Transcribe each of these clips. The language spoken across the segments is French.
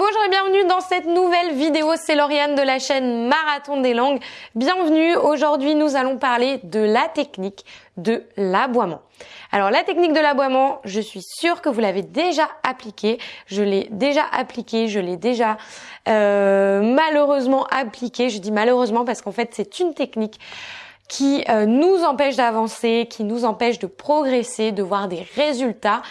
bonjour et bienvenue dans cette nouvelle vidéo. C'est Lauriane de la chaîne Marathon des langues. Bienvenue. Aujourd'hui, nous allons parler de la technique de l'aboiement. Alors la technique de l'aboiement, je suis sûre que vous l'avez déjà appliquée. Je l'ai déjà appliquée, je l'ai déjà euh, malheureusement appliquée. Je dis malheureusement parce qu'en fait c'est une technique qui euh, nous empêche d'avancer, qui nous empêche de progresser, de voir des résultats.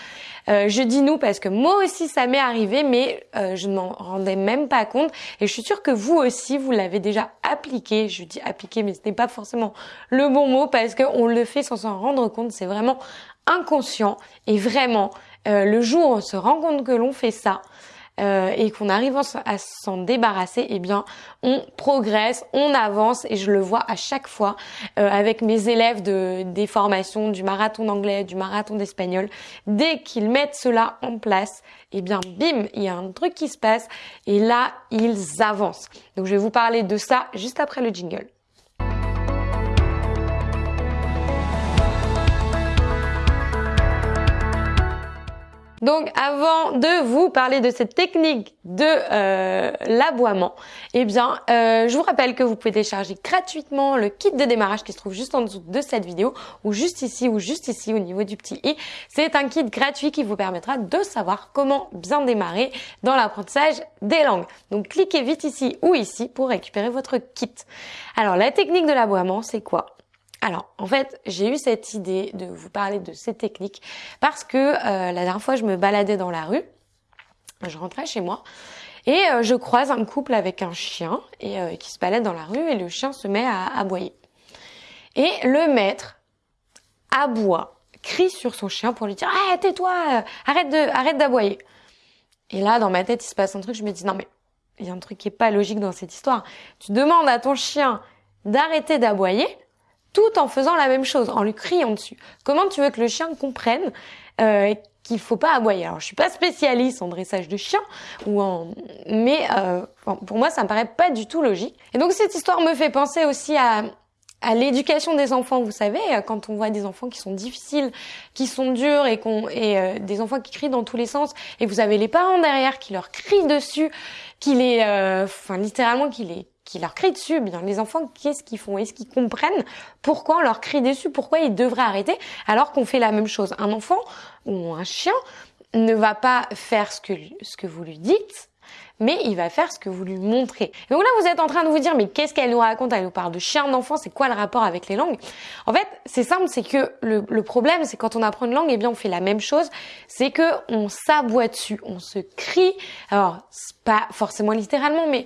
Euh, je dis nous parce que moi aussi ça m'est arrivé, mais euh, je ne m'en rendais même pas compte. Et je suis sûre que vous aussi, vous l'avez déjà appliqué. Je dis appliqué, mais ce n'est pas forcément le bon mot parce qu'on le fait sans s'en rendre compte. C'est vraiment inconscient. Et vraiment, le jour où on se rend compte que l'on fait ça, euh, et qu'on arrive à s'en débarrasser, eh bien, on progresse, on avance et je le vois à chaque fois euh, avec mes élèves de, des formations du marathon d'anglais, du marathon d'espagnol. Dès qu'ils mettent cela en place, eh bien, bim, il y a un truc qui se passe et là, ils avancent. Donc, je vais vous parler de ça juste après le jingle. Donc avant de vous parler de cette technique de euh, l'aboiement, eh bien euh, je vous rappelle que vous pouvez télécharger gratuitement le kit de démarrage qui se trouve juste en dessous de cette vidéo ou juste ici ou juste ici au niveau du petit i. C'est un kit gratuit qui vous permettra de savoir comment bien démarrer dans l'apprentissage des langues. Donc cliquez vite ici ou ici pour récupérer votre kit. Alors la technique de l'aboiement c'est quoi? Alors, en fait, j'ai eu cette idée de vous parler de ces techniques parce que euh, la dernière fois, je me baladais dans la rue, je rentrais chez moi et euh, je croise un couple avec un chien et euh, qui se balade dans la rue et le chien se met à aboyer. Et le maître aboie, crie sur son chien pour lui dire "Ah, tais-toi, arrête de arrête d'aboyer." Et là, dans ma tête, il se passe un truc, je me dis "Non mais il y a un truc qui est pas logique dans cette histoire. Tu demandes à ton chien d'arrêter d'aboyer." Tout en faisant la même chose, en lui criant dessus. Comment tu veux que le chien comprenne euh, qu'il faut pas aboyer? Alors, je suis pas spécialiste en dressage de chien, ou en, mais euh, pour moi, ça me paraît pas du tout logique. Et donc, cette histoire me fait penser aussi à l'éducation des enfants, vous savez, quand on voit des enfants qui sont difficiles, qui sont durs et qu'on et euh, des enfants qui crient dans tous les sens, et vous avez les parents derrière qui leur crient dessus, qui les, euh, enfin littéralement qui les qui leur crient dessus, bien les enfants, qu'est-ce qu'ils font? Est-ce qu'ils comprennent pourquoi on leur crie dessus? Pourquoi ils devraient arrêter alors qu'on fait la même chose? Un enfant ou un chien ne va pas faire ce que, ce que vous lui dites, mais il va faire ce que vous lui montrez. donc là, vous êtes en train de vous dire, mais qu'est-ce qu'elle nous raconte? Elle nous parle de chien d'enfant, c'est quoi le rapport avec les langues? En fait, c'est simple, c'est que le, problème, c'est quand on apprend une langue, eh bien, on fait la même chose, c'est que on s'aboie dessus, on se crie. Alors, pas forcément littéralement, mais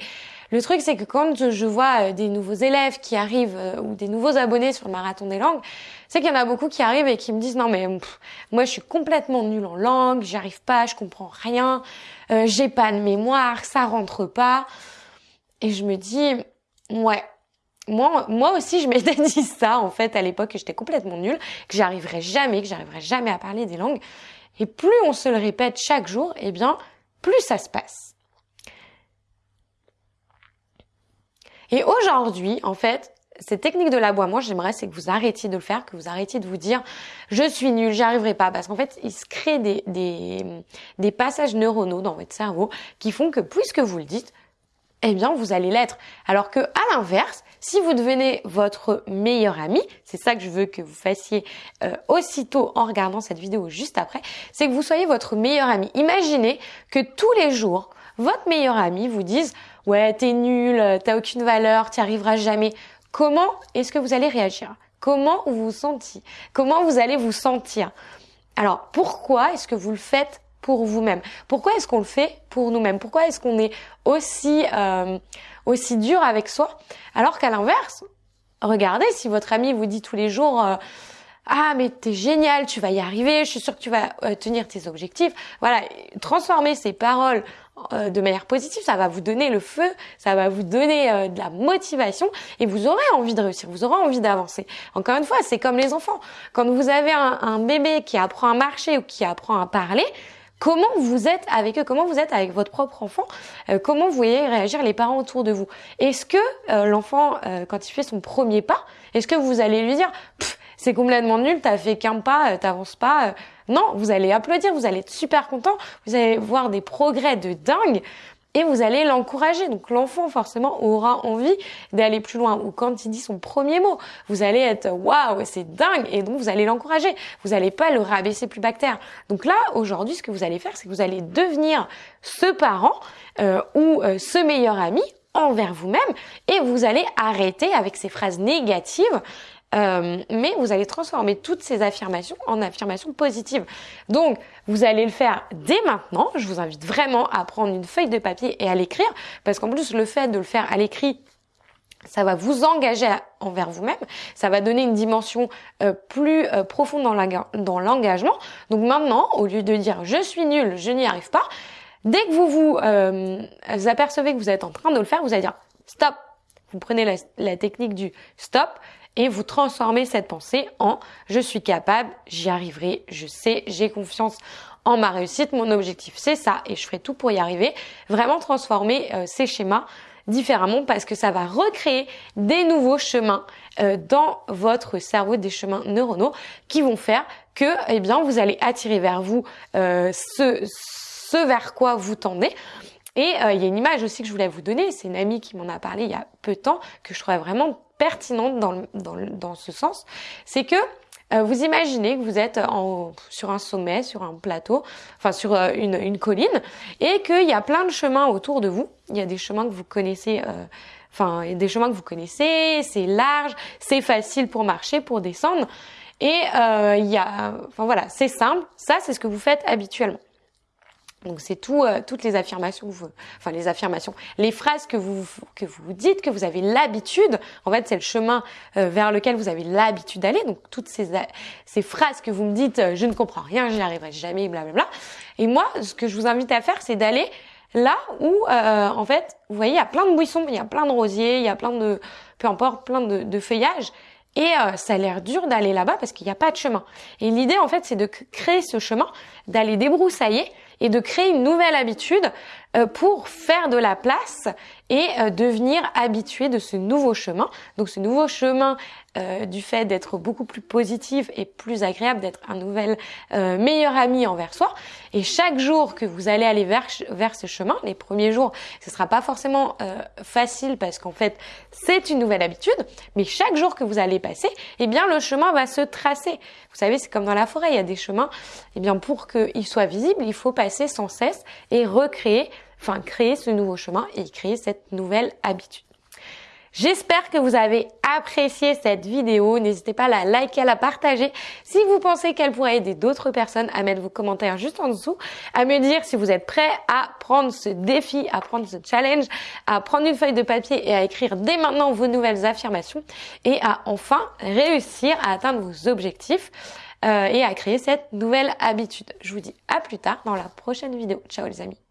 le truc, c'est que quand je vois euh, des nouveaux élèves qui arrivent euh, ou des nouveaux abonnés sur le marathon des langues, c'est qu'il y en a beaucoup qui arrivent et qui me disent non mais moi je suis complètement nulle en langue, j'arrive pas, je comprends rien, euh, j'ai pas de mémoire, ça rentre pas. Et je me dis ouais, moi, moi aussi, je m'étais dit ça, en fait, à l'époque, que j'étais complètement nulle, que j'arriverais jamais, que j'arriverais jamais à parler des langues. Et plus on se le répète chaque jour, eh bien, plus ça se passe. Et aujourd'hui, en fait, cette technique de l'aboiement, j'aimerais c'est que vous arrêtiez de le faire, que vous arrêtiez de vous dire je suis nul, j'y arriverai pas, parce qu'en fait, il se crée des, des, passages neuronaux dans votre cerveau qui font que puisque vous le dites, eh bien, vous allez l'être. Alors que, à l'inverse, si vous devenez votre meilleur ami, c'est ça que je veux que vous fassiez euh, aussitôt en regardant cette vidéo juste après, c'est que vous soyez votre meilleur ami. Imaginez que tous les jours, votre meilleur ami vous dise ouais t'es nul, t'as aucune valeur, t'y arriveras jamais. Comment est-ce que vous allez réagir? Comment vous vous sentez Comment vous allez vous sentir? Alors pourquoi est-ce que vous le faites pour vous-même? Pourquoi est-ce qu'on le fait pour nous-mêmes? Pourquoi est-ce qu'on est aussi euh, aussi dur avec soi? Alors qu'à l'inverse, regardez si votre ami vous dit tous les jours euh, ah mais t'es génial, tu vas y arriver, je suis sûre que tu vas euh, tenir tes objectifs. Voilà, transformer ces paroles euh, de manière positive, ça va vous donner le feu, ça va vous donner euh, de la motivation et vous aurez envie de réussir, vous aurez envie d'avancer. Encore une fois, c'est comme les enfants. Quand vous avez un, un, bébé qui apprend à marcher ou qui apprend à parler, comment vous êtes avec eux, comment vous êtes avec votre propre enfant, comment vous voyez réagir les parents autour de vous? Est-ce que l'enfant, quand il fait son premier pas, est-ce que vous allez lui dire c'est complètement nul, t'as fait qu'un pas, euh, t'avances pas. Euh. Non, vous allez applaudir, vous allez être super content, vous allez voir des progrès de dingue. et vous allez l'encourager. Donc l'enfant forcément aura envie d'aller plus loin. Ou quand il dit son premier mot, vous allez être waouh, c'est dingue et donc vous allez l'encourager. Vous n'allez pas le rabaisser plus bactère. Donc là aujourd'hui, ce que vous allez faire, c'est que vous allez devenir ce parent euh, ou euh, ce meilleur ami envers vous-même et vous allez arrêter avec ces phrases négatives euh, mais vous allez transformer toutes ces affirmations en affirmations positives. Donc, vous allez le faire dès maintenant. Je vous invite vraiment à prendre une feuille de papier et à l'écrire, parce qu'en plus, le fait de le faire à l'écrit, ça va vous engager envers vous-même, ça va donner une dimension euh, plus euh, profonde dans l'engagement. Donc maintenant, au lieu de dire je suis nul, je n'y arrive pas, dès que vous vous apercevez que vous êtes en train de le faire, vous allez dire stop. Vous prenez la, la technique du stop et vous transformez cette pensée en je suis capable, j'y arriverai, je sais, j'ai confiance en ma réussite, mon objectif c'est ça et je ferai tout pour y arriver. Vraiment transformer euh, ces schémas différemment parce que ça va recréer des nouveaux chemins euh, dans votre cerveau, des chemins neuronaux qui vont faire que eh bien vous allez attirer vers vous euh, ce, ce vers quoi vous tendez. Et il y a une image aussi que je voulais vous donner, c'est une amie qui m'en a parlé il y a peu de temps, que je trouvais vraiment pertinente dans, dans, dans ce sens, c'est que euh, vous imaginez que vous êtes en, sur un sommet, sur un plateau, enfin sur euh, une, une, colline, et qu'il y a plein de chemins autour de vous. Il y a des chemins que vous connaissez, euh, enfin des chemins que vous connaissez, c'est large, c'est facile pour marcher, pour descendre, et il y a, enfin voilà, c'est simple. Ça, c'est ce que vous faites habituellement. Donc c'est tout, euh, toutes les affirmations, enfin les affirmations, les phrases que vous que vous dites, que vous avez l'habitude. En fait, c'est le chemin euh, vers lequel vous avez l'habitude d'aller. Donc toutes ces ces phrases que vous me dites, euh, je ne comprends rien, j'y arriverai jamais, blablabla. Et moi, ce que je vous invite à faire, c'est d'aller là où, en fait, vous voyez, il y a plein de buissons, il y a plein de rosiers, il y a plein de, peu importe, plein de, de feuillages. Et ça a l'air dur d'aller là-bas parce qu'il n'y a pas de chemin. Et l'idée, en fait, c'est de créer ce chemin, d'aller débroussailler et de créer une nouvelle habitude pour faire de la place et euh, devenir habitué de ce nouveau chemin. Donc ce nouveau chemin euh, du fait d'être beaucoup plus positif et plus agréable, d'être un nouvel meilleur ami envers soi. Et chaque jour que vous allez aller vers, vers ce chemin, les premiers jours, ce sera pas forcément facile parce qu'en fait c'est une nouvelle habitude, mais chaque jour que vous allez passer, eh bien le chemin va se tracer. Vous savez, c'est comme dans la forêt, il y a des chemins. Eh bien pour qu'ils soient visibles, il faut passer sans cesse et recréer enfin créer ce nouveau chemin et créer cette nouvelle habitude. J'espère que vous avez apprécié cette vidéo. N'hésitez pas à la liker, à la partager. Si vous pensez qu'elle pourrait aider d'autres personnes, à mettre vos commentaires juste en dessous, à me dire si vous êtes prêt à prendre ce défi, à prendre ce challenge, à prendre une feuille de papier et à écrire dès maintenant vos nouvelles affirmations et à enfin réussir à atteindre vos objectifs euh, et à créer cette nouvelle habitude. Je vous dis à plus tard dans la prochaine vidéo. Ciao les amis.